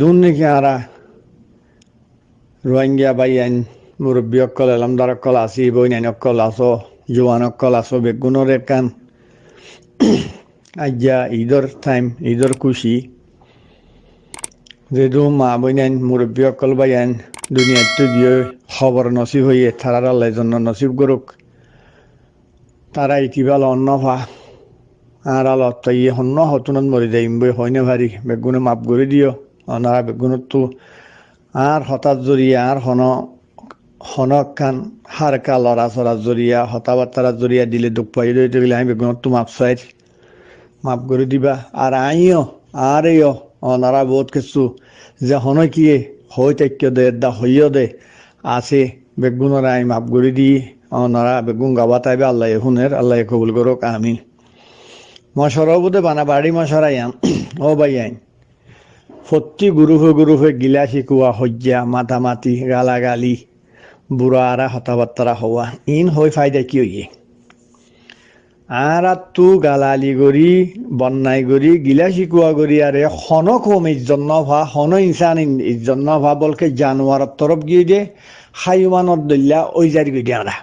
দুন নাকি আরা রোহিঙ্গা বাইয়ান মুরব্বী অকল এলামদার অকল আসি বইনাইন অকল আসো, জোয়ান অকল আসো বেগুনের একান আজ্ঞা, ঈদর টাইম ঈদর খুশি। যেহেতু মা বইনাইন মুরব্বী অকল বাইয়ান দুনিয়াতে গিয়ে খবর নসিব হইয়ে তারার আল্লাহ জন্য নসিব করুক। তারা ইতিবাল অন্ন ভা, আর আলত তাই হন্য হতুনত মরি যাইম বই হয়নে ভারি, বেগুনে মাপ করে দিও। অনারা বেগুনত আর হঠাৎ জরিয়া আর হন, হনক খান হারকা লড়া চড়া জরিয়া হতাবার্তারা জরিয়া দিলে দুঃখ পাই। রইতে গেলে আমি বেগুনত মাপ চাই, মাপ করে দিবা। আর আইও আর এও অনারা বহুত কিছু যে হন কিয়ে, হই তাক্য দে, দা হইও দে। আছে বেগুনের আই মাপ করে দি অনারা বেগুন গাবা তাইবে আল্লাহ হুনের আল্লাহ কবুল করুক আমিন। মশারও বোধে বানা বাড়ি মশারাই আম। ও ভাই আইন। সত্যি গুরুফে গুরুফে গিলা শিকোৱা সজ্জা মাতামাতি, গালাগালি বুঢ়া আৰা হতাবাৰ্তাৰা হোৱা, ইন হৈ ফাইদা কি হইয়ে আর তু গালালি গরি বন্যাই গরি গিলা শিকোৱা গরি আরে হন কম ইজ্জত নভা হন ইনসান ইজ্জত নভা বলকে জানোয়ারের তরফ গিয়ে দে, হাইমানত দল্লা ওই জারি গিয়ে আরা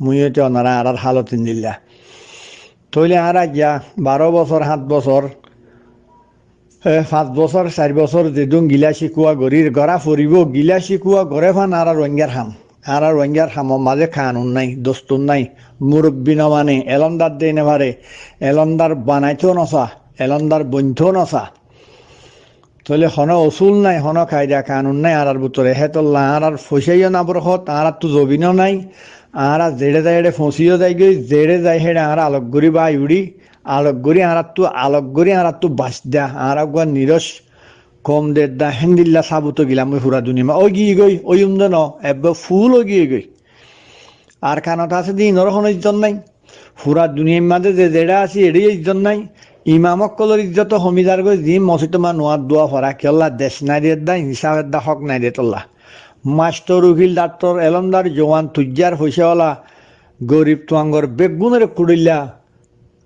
মুইতে অনারা আরার হালত দিল্লা। তৈলে আরা গিয়া বারো বছর সাত বছর পাঁচ বছর চাৰি বছর যেদুং গিলা শিকোৱা গৰিৰ গৰা ফুৰিব, গিলা শিকোৱা গৰে ফান আর রোহিঙ্গার হাম আর রোহিঙ্গার হামৰ মাজে কানুন নাই দস্তুর নাই। মুরব্বী নমানে এলন্দার দেই নেভারে এলন্দার বানাইতেও নচা এলন্দার বন্ধও নচা। তলে হন অসুল নাই, হন কায়দা কানুন নাই আর ভিতরে হেতল্লা আর আর ফসাইও না বরহত আর তো জবিনও নাই। আর জেড়ে যায় ফসিও যাই গই জেড়ে যায় হেডে আর আলোক গরি বা ইউড়ি আলোক গরি আর তো আলোক গরি আর তো বাস দা আর গুয়া নিরস কম দে দা, হেন্দিল্লা সাবুতো গিলাম ওই হুরা দুনিমা ওই গিয়ে গই ওই উমদ ন এবার ফুল ও গিয়ে গই আর কানত আছে দিন ওর কোনো ইজ্জত নাই। হুরা দুনিয়ার মাঝে যে জেড়া আছে এড়ি ইজ্জত নাই। ইমামক কলর ইজ্জত হমিদার গই যি মসজিদ মা নোয়ার দোয়া ফরা কেল্লা দেশ নাই দিয়ে দা হিসাবের দা হক নাই দিয়ে তোল্লা। মাস্টর উকিল ডাক্তর এলমদার জওয়ান তুজ্জার হইসেওয়ালা গরিব তুয়াঙ্গর বেগুনের কুড়িল্লা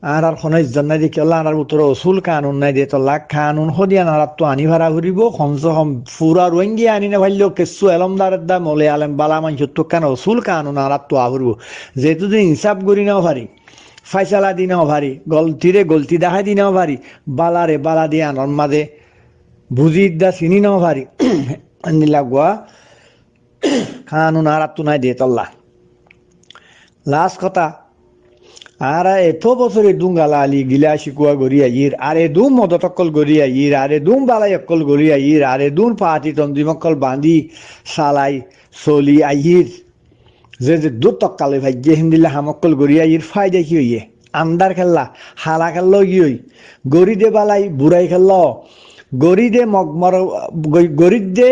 আর আর খনে জান্নাই দি কেলা আর উত্তর অসুল কানুন নাই দিয়ে তোলা কানুন হদিয়া আর তো আনি ভাড়া ঘুরিব, কমসে কম ফুরা রোহিঙ্গি আনি না ভাইলেও কেসু এলমদার দা মলে আলেম বালা মানুষ তো কেন অসুল কানুন আর তো আহরিব। যেহেতু দিন হিসাব করি নাও ভারি, ফাইসালা দি নাও ভারি গলতিরে গলতি দেখাই দি নাও ভারি বালারে বালা দিয়ে আনর মাঝে বুঝি দা চিনি নাও ভারি। নিলাগুয়া কানুন আর তো নাই দিয়ে তল্লা লাস্ট কথা আর এত বছরে দুম গালালি গিলা শিকুয়া গড়িয়া ইর, আরে দুম মদতকল গড়িয়া ইর, আরে দুম বালাই অকল গড়িয়া ইর, আরে দুম পাহাতি তন্দিমকল বান্ধি সালাই চলি আহির। যে যে দু তকালে ভাগ্যে হিন্দিলা হামকল গড়িয়া ইর ফায়দা কি হইয়ে? আন্দার খেললা, হালা খেললো কি হই? গড়ি দে বালাই, বুড়াই খেললো। গড়ি দে মগমর গরিদে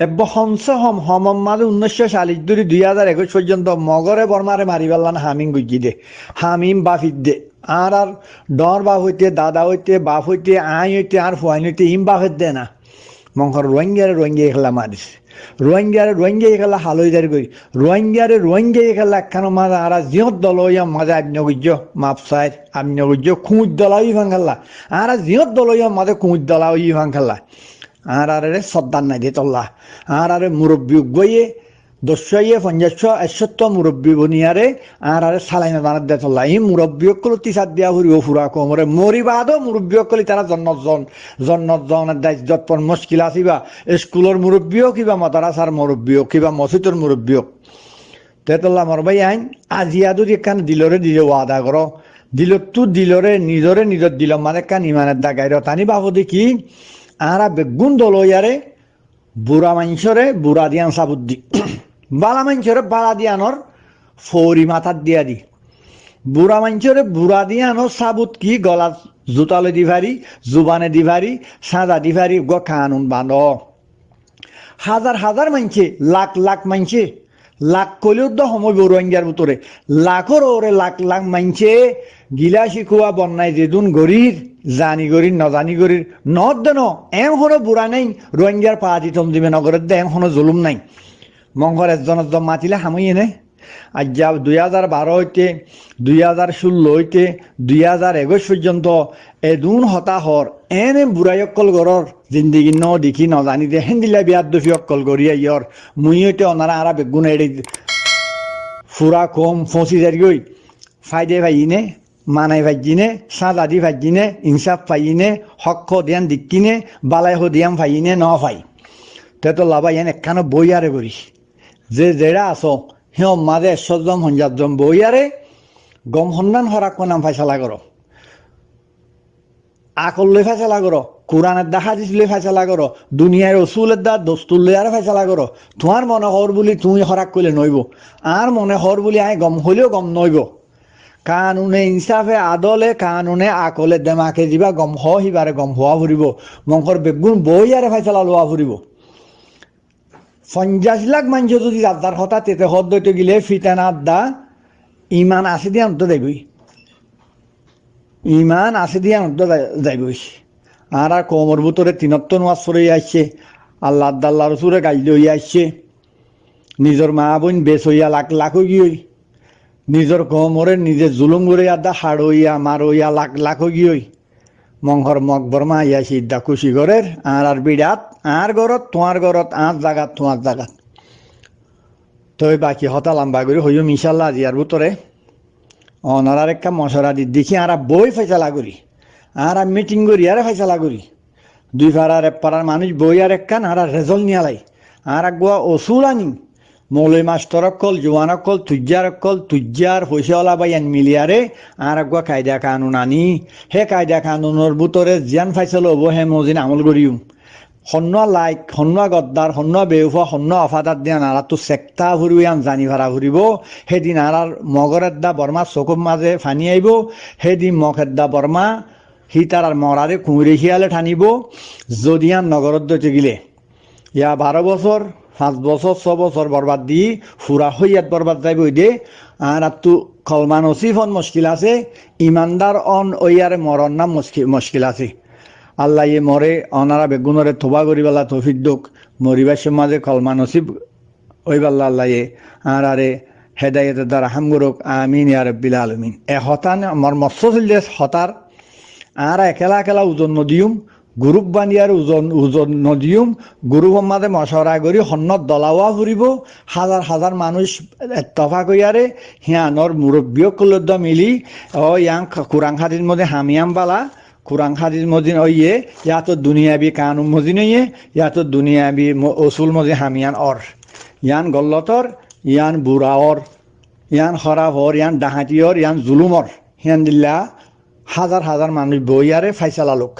এব হংস হম হম মাদে উনিশশো চাল্লিশ দুই দুই হাজার একুশ পর্যন্ত মগরে বর্মারে মারি পেলান হামিম গুজি দে হামিম বাফিদ দে আর আর ডর বাপ হইতে, দাদা হইতে, বাপ হইতে, আই হইতে, আর ফুয়াইন হইতে ইম বাফের দে না। মঙ্গর রোহিঙ্গারে রোহিঙ্গা খেলা মারিস রোহিঙ্গারে রোহিঙ্গা খেলা হালই দাঁড়ি করি রোহিঙ্গারে রোহিঙ্গা খেলা এখন মাঝে আর জিহত দল হইয়া মাপ সাইড আব্ন গুজ্জ খুঁজ দলা ইভান খেলা। আর জিহত দল হইয়া মাঝে খুঁজ দলা ইভান খেলা। আর আরে সর্দার নাই দিয়ে তল্লা। আর আরে মুরব্বী গইয়ে দস্যইয়ে পঞ্চাশ একশত্ব মুরব্বী বনিয়ারে আর আরে সালাই বানাত দে তল্লা এই মুরব্বী অকল তিসাত দিয়া ফুরিব ফুরা কমরে মরিবাদও মুরব্বী অকলি তারা জন্নত জন জন্নত জনের দায়িত্বত পর মুশকিল আসিবা স্কুলের মুরব্বীও কিবা মাদারাসার মুরব্বীও কিবা মসজিদর মুরব্বীও তেতল্লা মরবাই আইন আজিয়া যদি একখান দিলরে দিলে ওয়াদা করো দিলতো দিলরে নিজরে নিজর দিল মানে কান ইমানের দাগাইর তানি বাবু দেখি আরা বেগুন দলইয়ারে বুড়া মাংসরে বুড়া দিয়ান সাবুদ্দি বালা মাংসরে বালা দিয়ানোর ফৌরি মাথার দিয়া দি। বুড়া মাংসরে বুড়া দিয়ানোর সাবুত কি, গলা জুতালে দিভারি জুবানে দিভারি সাদা দিভারি গ কানুন বান্ধ। হাজার হাজার মানছে লাখ লাখ মানছে লাখ কলিও তো সময় রোহিঙ্গার ভিতরে। লাখর ওরে লাখ লাখ মানছে গিলা শিখুয়া বন্যায় যেদুন গরির, জানি গরির, নজানি গরির, নদ দেন এম হনো বুড়া নাই, রোহিঙ্গার পা দিতম দিবে নগরের দে এম হনো জুলুম নাই। মঙ্গর একজন একজন মাতিলে হামই এনে। আজ দুই হাজার বারো হইতে, দুই হাজার ষোলো হইতে, দুই হাজার একুশ পর্যন্ত এদুন হতাহর এনে বুড়াই অকল গড়র জিন্দিগি ন দেখি নজানি দে হেন্দিলা বিয়াত দুফি অকল গড়িয়া ইয়র মুই হইতে অনারা আরা বেগুন এড়ি ফুরা কম ফসি যারগই ফাইদে ভাইনে মানাই ভাইজিনে সাদাদি ভাইজিনে ইনসাফ ফাইনে হক দিয়ান দিক্কিনে, বালাই দিয়াম ফাইনে ন ফাই তে তো লাভা ইয়ান একখানো বইয়ারে করি। যে জেরা আছো সিও মাঝে একশোজন হঞ্জাতজন বইয়ারে গম সন্ধান হরাক নাম ফাইসলা করো আকল লৈ ফাইসলা করো কোরআনের দা হাদিস লই ফাইসলা করো দুনিয়ার রসুলের দা দস্তুর লই আর ফাইসলা করো তোমার মনে হর বুলি তুমি হরাক করলে নইব আর মনে হর বুলি আই গম হইলেও গম নইব কানুনে ইনসাফে আদলে, কানুনে আকলে দেমাকে দিবা গম হিবারে গম হওয়া ফুরিব মংকর বেগুন বই আরে ফাইসলা লোৱা ফুরিব পঞ্চাশ লাখ মানুষ যদি আদার হতা তেতে হদ গিলে ফিতান আদা, ইমান আছে দিয়ে অন্ত যাইবই। ইমান আছে দিয়ে অন্ত যাইবই। আর আর কোমর ভিতরে তিনত্ব নোয়াজ সরে আসছে আল্লাহ আদাল্লাহ রসুরে গাইল হইয়া আসছে নিজের মা বোন বেশ হইয়া লাখ লাখ গিয়ে। নিজের কোমরে নিজে জুলুম করে আদা হাড় হইয়া মার হইয়া লাখ লাখ গিয়ে। মংহর মগ বর্মা ইয়া সিদ্ধা খুশি ঘরের আর আর বিরাট আর ঘরত তোমার ঘরত আর জাগাত তোমার জাগাত। তই বাকি হতা লম্বা করে হইও মিশাল্লা আজি আর ভিতরে অনারার একটা মশরা দি দেখি আর বই ফেসলা করি আর মিটিং করি আর ফেসলা করি দুই পাড়ার এক পাড়ার মানুষ বই আর একখান আর রেজল্ট নিয়ালাই। আর আগুয়া ওসুল আনি মৌলই মাস্টর অকল জোয়ান অকল তুজ্জার হইসেওয়ালা বাইয়ান মিলিয়ারে আর আগুয়া কায়দা কানুন আনি হে কায়দা কানুনের ভিতরে জিয়ান ফাইসল হব হে মজিন আমল করিম সন্ন লাইক, সন্ন গদ্দার সন্ন বেউফা, সন্ন অফাদার দিয়া নাৰাটো চেক্টা ফুৰিব আন জানি ভাড়া ফুৰিব সেইদিন আৰাৰ মগৰ এদ্দা বৰ্মা চকুৰ মাজে ফানি আহিব। সেইদিন মগ এদ্দা বৰ্মা সি তাৰ মৰাৰে কুঁৱৰী শিয়ালে ঠানিব। যদি আন নগৰত গিলে ইয়া বাৰ বছৰ পাঁচ বছর ছ বছর বরবাদ দি ফুরা হইয়াত বরবাদ যাইব দে। আর তো কলমান ওসিফন মুশকিল আছে। ইমানদার অন ওইয়ারে মরণ নাম মুশকিল আছে। আল্লাহ ইয়ে মরে অনারা বেগুনরে থোবা করি বেলা তৌফিক দুক মরিবার সমাজে ওসিফ ওই বেলা আল্লাহ ইয়ে আর আরে হেদায়তের দ্বারা করুক আমিন ইয়া বিলা আলমিন। এ হতান আমার মৎস্য চলিলে হতার আর একেলা একেলা ওজন নদিউম গ্রুপ বানিয়ার ওজন ওজন নদিউম গ্রুপ মাঝে মশরা করি সন্নত দলাওয়া ফুরিব হাজার হাজার মানুষ তফা কইয়ারে হিয়ানর মুরব্বীসকলত মিলি ও ইয়াং কোরআন খাদির মধ্যে হামিয়াম বালা কোরআন হাদিস মজিন ওইয়ে ইয়াতো দুনিয়াবি কানুন মজিন ওইয়ে ইয়াতো দুনিয়াবি ওসুল মজি হামিয়ান অর ইয়ান গল্লতর ইয়ান বুড়াওর ইয়ান খরাফর ইয়ান ডাহাতিয়র ইয়ান জুলুমর হিয়ান দিল্লা হাজার হাজার মানুষ বই আরে ফাইসালা লোক।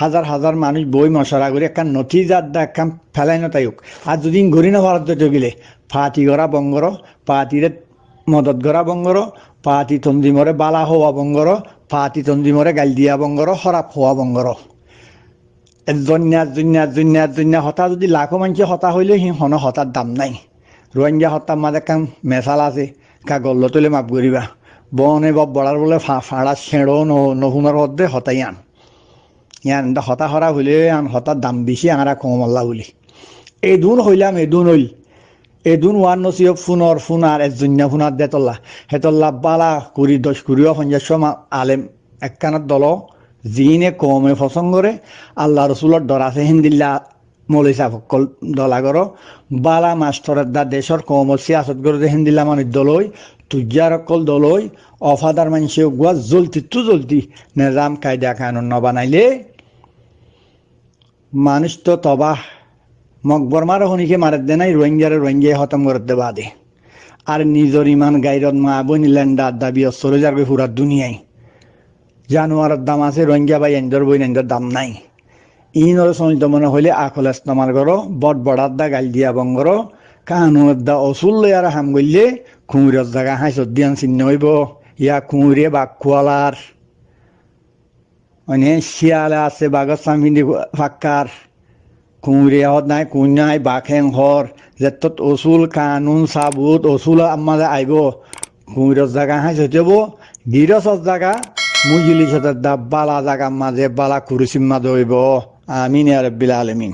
হাজার হাজার মানুষ বই মশলা করে একখান নথি যার দা একখান ফেলাই নতাইক আর যদি ঘুরি না ভারত গেলে ফাটি গড়া বঙ্গর পাতিরে মদত গড়া বঙ্গর পাতি তন্দিমরে বালা হওয়া বঙ্গর পাতি তন্দিমরে গাল দিয়া বঙ্গর হরাপ হওয়া বঙ্গর জন্যা জন্যা জন্যা জন্যা হতা যদি লাখো মানুষ হতা হইলে সি হন হতার দাম নাই। রোহিঙ্গা হতার মাঝে কাম মেশাল আছে, কা গল্ল তুলে মাপ করিবা বনে বা বড়ার বলে ফাড়া ছেড়ো নহুনার হদ্দে হতাই আন। ইয়ান হতা হরা হইলে আন হতার দাম বেশি আঙারা কম আল্লাহ বলি। এদুন হইলাম এদুন হইল। এদুন ওয়ান নসিব ফুনর ফুনার এজন্যা ফুনার দেতল্লা হেতল্লা বালা কুড়ি দশ কুড়িও পঞ্চাশ আলেম একখানার দল জিনে কমে পছন্দ করে আল্লাহ রসুলর ডরাছে হিন্দিল্লা মৌলিসা ফকল দলাগর বালা মাস্টরের দা দেশর কম সিয়াসত করে হিন্দিল্লা মানুষ দলই তুজার অকল দলই অফাদার মানুষে গুয়া জলতি তু জলতি নিজাম কায়দা কানুন নবানাইলে মানুষ তো তবাহ মকবরমার হনিকে মারে দে নাই, রোহিঙ্গারে হতম করে দে বাদে। আর নিজর ইমান গাইরত মা বনি ল্যান্ডার দাবি চলে যাবে পুরা দুনিয়ায়। জানোয়ারের দাম আছে, রোহিঙ্গা বা এন্দর বই এন্দর দাম নাই। ইনর সমিত মনে হইলে আকল ইস্তেমাল করো, বট বড়ার দা গাল দিয়া বঙ্গর কানুর দা অসুল আর হাম গইলে কুঁড়ের জায়গা হাই সদ্দিয়ান চিহ্ন হইব। ইয়া কুঁড়ে বাঘ কুয়ালার মানে আছে বাঘর সামিনি ফাক্কার কুঁড়ে হত নাই কুঁ নাই বাঘেং হর যেতত অসুল কানুন সাবুত অসুল আমার আইব কুঁড়ের জায়গা হাই সব গিরসর জায়গা মুজিলি সাথে বালা জায়গা মাঝে বালা কুরুসিম মাঝে হইব আমিন আরবিল আলমিন